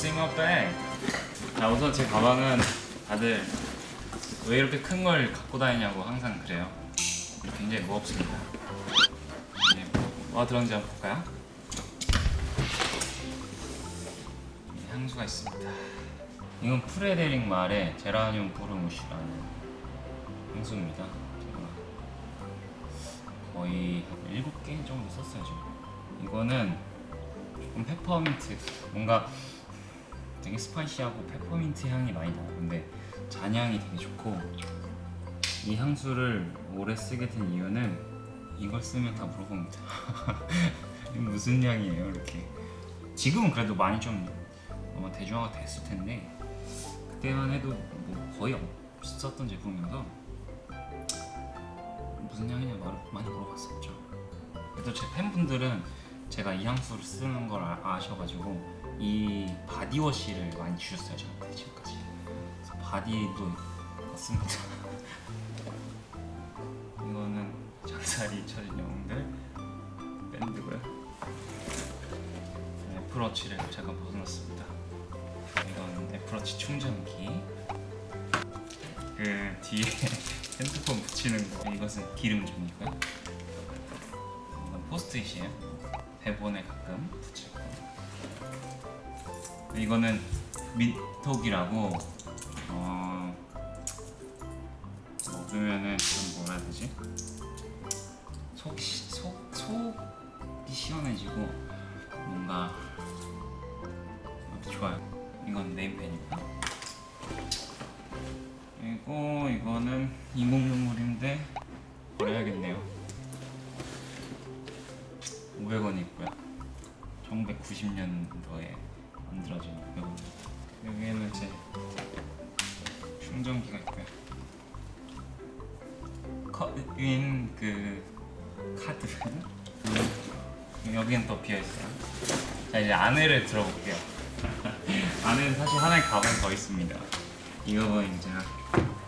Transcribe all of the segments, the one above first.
Bag? 자 우선 제 가방은 다들 왜 이렇게 큰 걸 갖고 다니냐고 항상 그래요. 굉장히 무겁습니다. 네, 뭐가 들었는지 한번 볼까요? 네, 향수가 있습니다. 이건 프레데릭 말의 제라늄 포르무시라는 향수입니다. 거의 7개 정도 썼어요 지금. 이거는 조금 페퍼민트 뭔가 되게 spicy하고 페퍼민트 향이 많이 나요. 근데 잔향이 되게 좋고 이 향수를 오래 쓰게 된 이유는 이걸 쓰면 다 물어봅니다. 무슨 향이에요, 이렇게? 지금은 그래도 많이 좀 아마 대중화가 됐을 텐데 그때만 해도 뭐 거의 없었던 제품이어서 무슨 향이냐 말 많이 물어봤었죠. 그래도 제 팬분들은 제가 이 향수를 쓰는 걸 아, 아셔가지고 이 바디워시를 많이 주셨어요 저한테 지금까지. 그래서 바디도 같습니다. 이거는 장살이 쳐진 영웅들 밴드고요. 애플워치를 제가 벗어놨습니다. 이건 애플워치 충전기. 그 뒤에 핸드폰 붙이는 거 이것은 기름종이고요. 이건 포스트잇이에요. 대본에 가끔 거. 이거는 민톡이라고 어 먹으면은 좀 뭐라 해야 되지? 속, 시- 속, 속이 시원해지고 뭔가 좋아요. 이건 네임펜이고요. 그리고 이거는 인공 눈물인데 버려야겠네요. 500원 있고요. 1990년도에 만들어진 500원. 여기에는 제 충전기가 있고요. 컷인 그 카드. 여기는 또 비어 있어요. 자 이제 안에를 들어볼게요. 안에는 사실 하나의 가방이 더 있습니다. 이거는 제가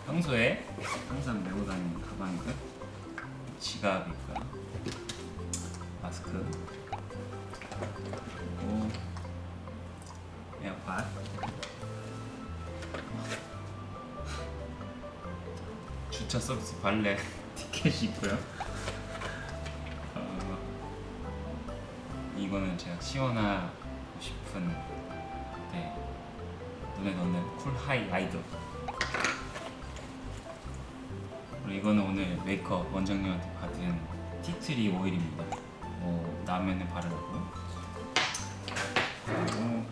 평소에 항상 메고 다니는 가방이고요. 지갑 있고요. 마스크 그리고 에어팟 주차 서비스 발레 티켓이 있고요. 어, 이거는 제가 시원하고 싶은 네, 눈에 넣는 쿨 하이 아이돌. 그리고 이거는 오늘 메이크업 원장님한테 받은 티트리 오일입니다. 뭐 라면에 바르고 그리고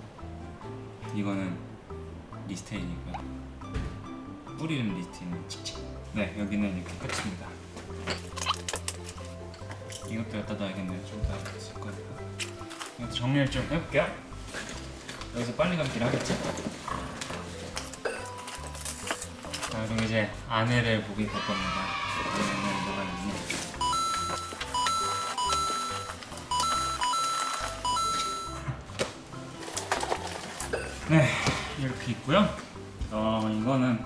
이거는 리스테인이고요. 뿌리는 리스테인 칙칙. 네 여기는 이렇게 끝입니다. 이것도 갖다 놔야겠네요. 좀더 있을 거니까. 이것도 정리를 좀 해볼게요. 여기서 빨리 감기를 하겠지? 자 그럼 이제 안에를 보게 될 겁니다. 안에는 뭐가 있니? 네 이렇게 있고요. 어 이거는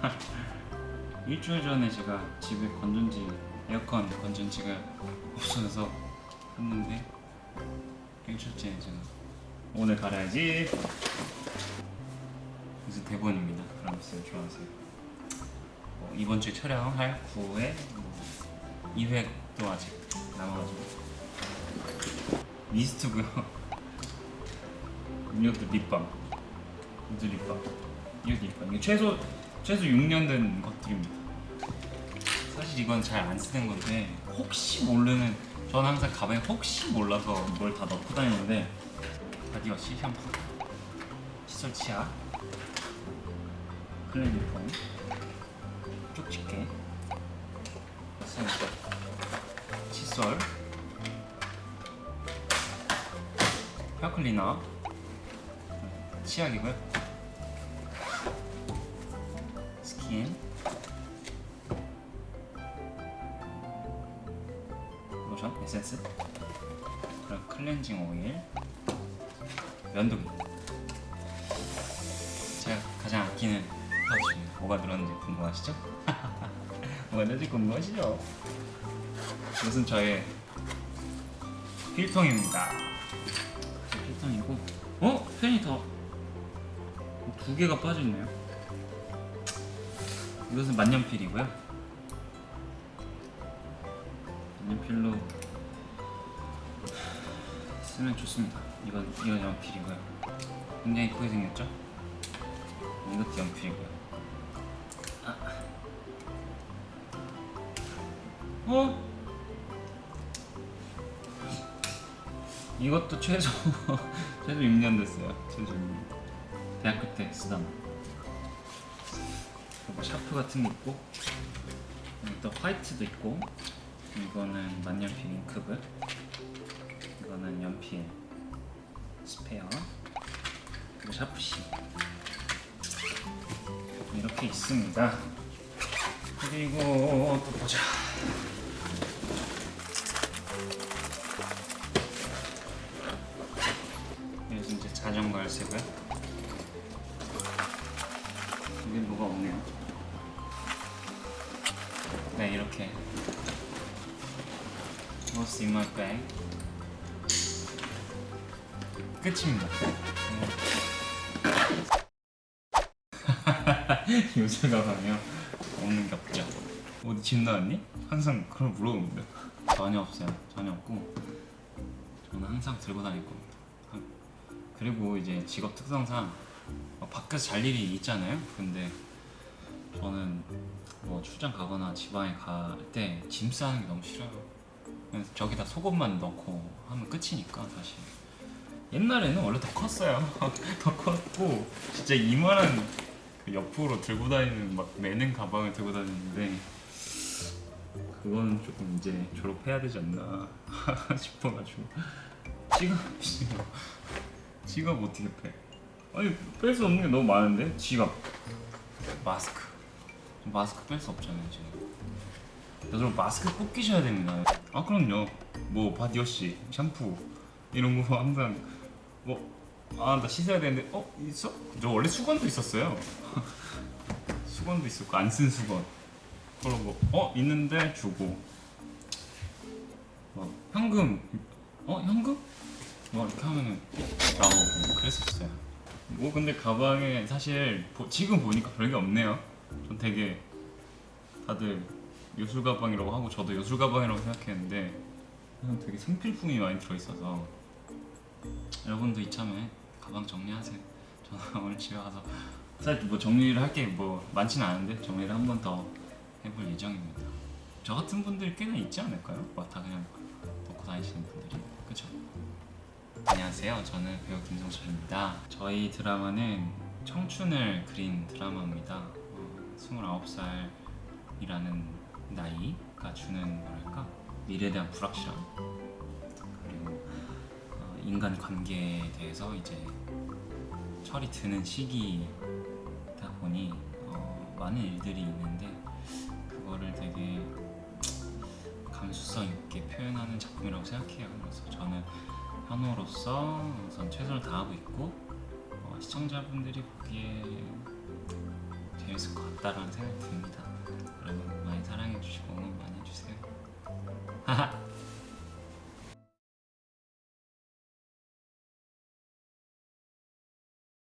일주일 전에 제가 집에 건전지 에어컨 건전지가 없어져서 샀는데 일주일째 제가 오늘 갈아야지. 그래서 대본입니다. 그럼 쌤 좋아하세요. 뭐 이번 주에 촬영할 9회 뭐 2회도 아직 남아가지고 미스트고요. 이것도 립밤. 이것도 립밤. 이것도 립밤. 이게 최소 최소 6년 된 것들입니다. 사실 이건 잘 안 쓰는 건데 혹시 모르는 저는 항상 가방에 혹시 몰라서 뭘 다 넣고 다니는데 바디워시, 샴푸, 칫솔 치약, 클렌징 폼, 쪽집게, 칫솔, 헤어클리너, 치약이고요. 스킨, 로션, 에센스, 그리고 클렌징 오일, 면도기. 제가 가장 아끼는 파우치입니다. 뭐가 들었는지 궁금하시죠? 뭐가 들었는지 궁금하시죠? 이것은 저의 필통입니다. 필통이고, 어? 펜이 더 두 개가 빠져있네요. 이것은 만년필이고요. 만년필로 쓰면 좋습니다. 이건 이건 연필이고요. 굉장히 이쁘게 생겼죠? 이것도 연필이고요. 아. 어? 이것도 최소 최소 6년 됐어요. 최소 6년. 대학교 때 쓰던 샤프 같은 게 있고 여기 또 화이트도 있고 이거는 만년필 잉크북 이거는 연필 스페어 그리고 샤프시 이렇게 있습니다. 그리고 또 보자. 여기서 이제 자전거 열쇠고 네 이렇게 What's in my bag? 끝입니다. 네. 요새 가방이요. 없는 게 없죠. 어디 집 나왔니? 항상 그걸 물어봅니다. 전혀 없어요. 전혀 없고 저는 항상 들고 다닐 겁니다. 그리고 이제 직업 특성상 막 밖에서 잘 일이 있잖아요. 근데 저는 뭐 출장 가거나 지방에 갈 때 짐 싸는 게 너무 싫어요. 그래서 저기다 속옷만 넣고 하면 끝이니까 사실. 옛날에는 원래 더 컸어요. 더 컸고 진짜 이만한 그 옆으로 들고 다니는 막 매는 가방을 들고 다니는데 그거는 조금 이제 졸업해야 되지 않나 싶어가지고 지갑 지갑 지갑 어떻게 빼? 아니 뺄 수 없는 게 너무 많은데 지갑 마스크 마스크 뺄 수 없잖아요 지금. 여러분 마스크 꼭 끼셔야 됩니다. 아 그럼요. 뭐 바디워시 샴푸 이런 거 항상 뭐 아 나 씻어야 되는데 어 있어? 저 원래 수건도 있었어요. 수건도 있었고 안 쓴 수건. 그러고 어 있는데 주고. 뭐 현금. 어 현금? 뭐 이렇게 하면은 나오고. 그랬었어요. 뭐 근데 가방에 사실 보- 지금 보니까 별게 없네요 전 되게 다들 요술 가방이라고 하고 저도 요술 가방이라고 생각했는데 그냥 되게 생필품이 많이 들어있어서 여러분도 이참에 가방 정리하세요 저는 오늘 집에 가서 사실 뭐 정리를 할 게 뭐 많지는 않은데 정리를 한 번 더 해볼 예정입니다 저 같은 분들이 꽤나 있지 않을까요? 막다 그냥 놓고 다니시는 분들이 그쵸? 안녕하세요. 저는 배우 김성철입니다. 저희 드라마는 청춘을 그린 드라마입니다. 어, 29살이라는 나이가 주는 뭐랄까 미래에 대한 불확실함 그리고 어, 인간 관계에 대해서 이제 철이 드는 시기다 보니 어, 많은 일들이 있는데 그거를 되게 감수성 있게 표현하는 작품이라고 생각해요. 그래서 저는 현우로서 우선 최선을 다하고 있고 어, 시청자분들이 보기에 재밌을 것 같다라는 생각이 듭니다. 여러분 많이 사랑해 주시고 응원 많이 해주세요.